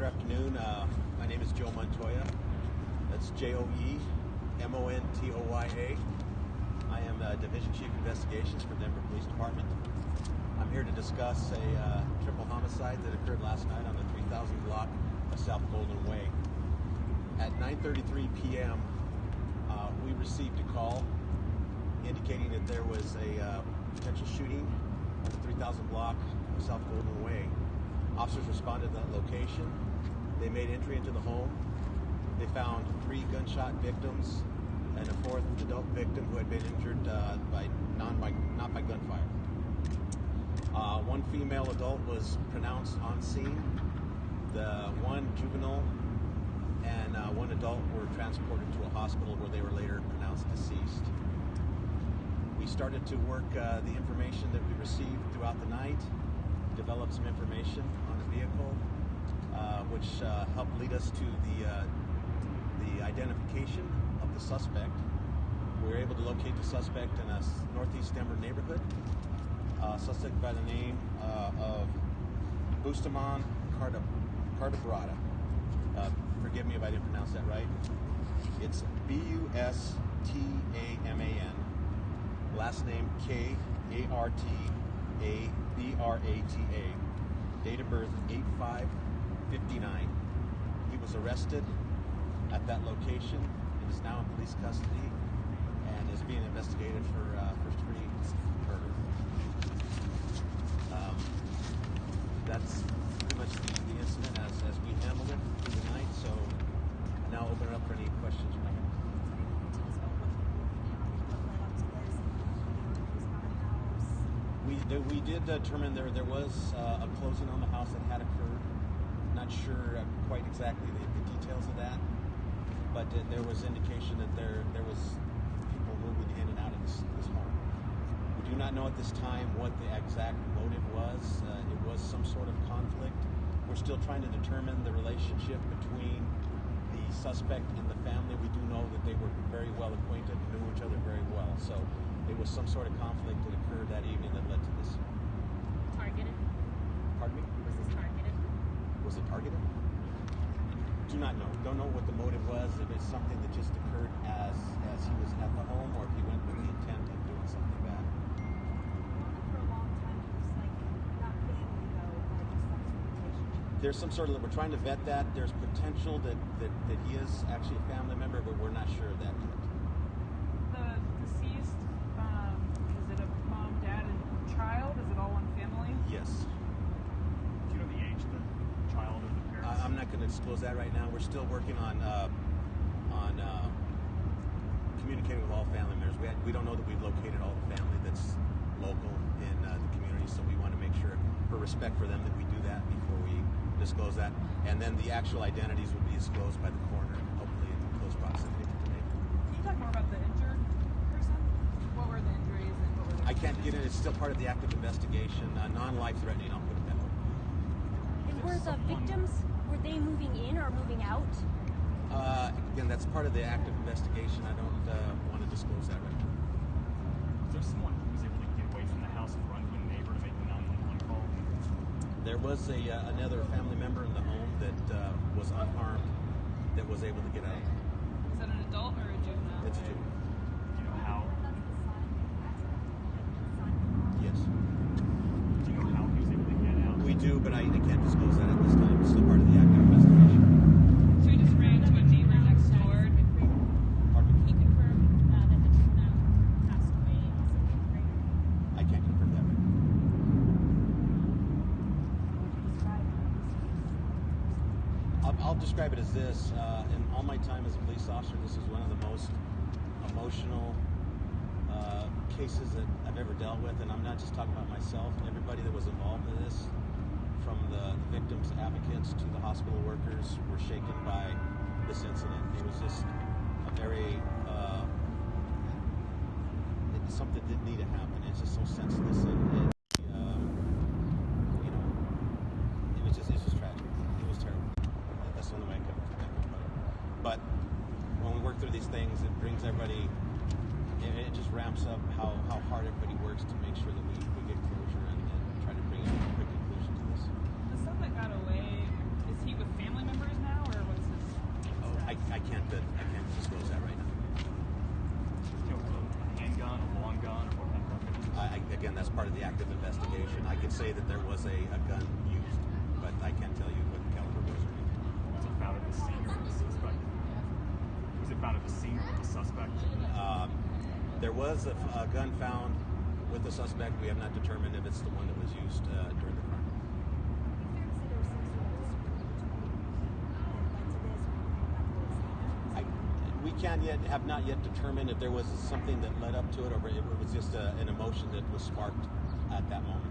Good afternoon. Uh, my name is Joe Montoya. That's J O E M O N T O Y A. I am uh, Division Chief Investigations for Denver Police Department. I'm here to discuss a uh, triple homicide that occurred last night on the 3000 block of South Golden Way. At 9:33 p.m., uh, we received a call indicating that there was a uh, potential shooting on the 3000 block of South Golden Way. Officers responded to that location. They made entry into the home. They found three gunshot victims and a fourth adult victim who had been injured uh, by non by not by gunfire. Uh, one female adult was pronounced on scene. The one juvenile and uh, one adult were transported to a hospital where they were later pronounced deceased. We started to work uh, the information that we received throughout the night, developed some information on the vehicle, which uh, helped lead us to the uh, the identification of the suspect. We were able to locate the suspect in a northeast Denver neighborhood. Uh, suspect by the name uh, of Carda, Cardabrada. Uh, forgive me if I didn't pronounce that right. It's B U S T A M A N. Last name K A R T A B R A T A. Date of birth 8559. He was arrested at that location and is now in police custody and is being investigated for uh, first degree murder. Um, that's pretty much the, the incident as, as we handled it through the night. So I now open it up for any questions you might have. We we did determine there there was uh, a closing on the house that had occurred. Not sure uh, quite exactly the, the details of that, but uh, there was indication that there there was people moving in and out of this, this home. We do not know at this time what the exact motive was. Uh, it was some sort of conflict. We're still trying to determine the relationship between the suspect and the family. We do know that they were very well acquainted, knew each other very well. So it was some sort of conflict that occurred that evening that led to this. Targeted? Pardon me? Was this targeted? Was it targeted? Do not know. Don't know what the motive was. If it's something that just occurred as as he was at the home, or if he went with the intent of doing something bad. for a long time. He was like not family though, but some sort of relationship. There's some sort of we're trying to vet that. There's potential that that, that he is actually a family member, but we're not sure of that yet. The deceased, um, is it a mom, dad, and child? Is it all one family? Yes. Do you know the age of the child or the parents? I, I'm not going to disclose that right now. We're still working on uh, on uh, communicating with all family members. We, had, we don't know that we've located all the family that's local in uh, the community, so we want to make sure, for respect for them, that we do that before we disclose that. And then the actual identities will be disclosed by the coroner, hopefully in close proximity to today. Can you talk more about the injured person? What were the injuries and what were the I can't get it. It's still part of the active investigation. Uh, non-life threatening. I'll put it that way. And were the victims, were they moving in or moving out? Uh, again, that's part of the active investigation. I don't uh, want to disclose that right now. Was there someone who was able to get away from the house and run to a neighbor to make the 911 call? There was a uh, another family member in the home that uh, was unharmed that was able to get out. Is that an adult or a juvenile? It's a juvenile. Do you know how? That's the son. That's the son. Yes, Do you know how he was able to get out? we do, but I, I can't disclose that at this time. It's still part of the active investigation. So he just ran to a neighbor next door. Pardon me? He confirmed uh, that the juvenile passed away as a fifth grader. I can't confirm that. Right now. Describe it. I'll, I'll describe it as this. Uh, in all my time as a police officer, this is one of the most emotional uh, cases that I've ever dealt with. And I'm not just talking about myself. Everybody that was involved in this, from the victims' advocates to the hospital workers, were shaken by this incident. It was just a very uh, something didn't need to happen. It's just so senseless and, and um, you know, it was just it's just tragic. It was terrible. That- That's the only way I could, I could put it. But when we work through these things, it brings everybody. It, it just ramps up how, how hard everybody works to make sure that we, we get closure and, and try to bring a quick conclusion to this. The son that got away, is he with family that oh, I I, can't I can't disclose that right now. You know, a handgun, a long gun, or what kind of weapon? I, I, again, that's part of the active investigation. I can say that there was a, a gun used, but I can't tell you what caliber was or anything. Was it found at the scene of the suspect? It found at the scene of the suspect? Um, there was a, a gun found with the suspect. We have not determined if it's the one that was used uh, during the crime. We can't yet have not yet determined if there was something that led up to it or if it was just a, an emotion that was sparked at that moment.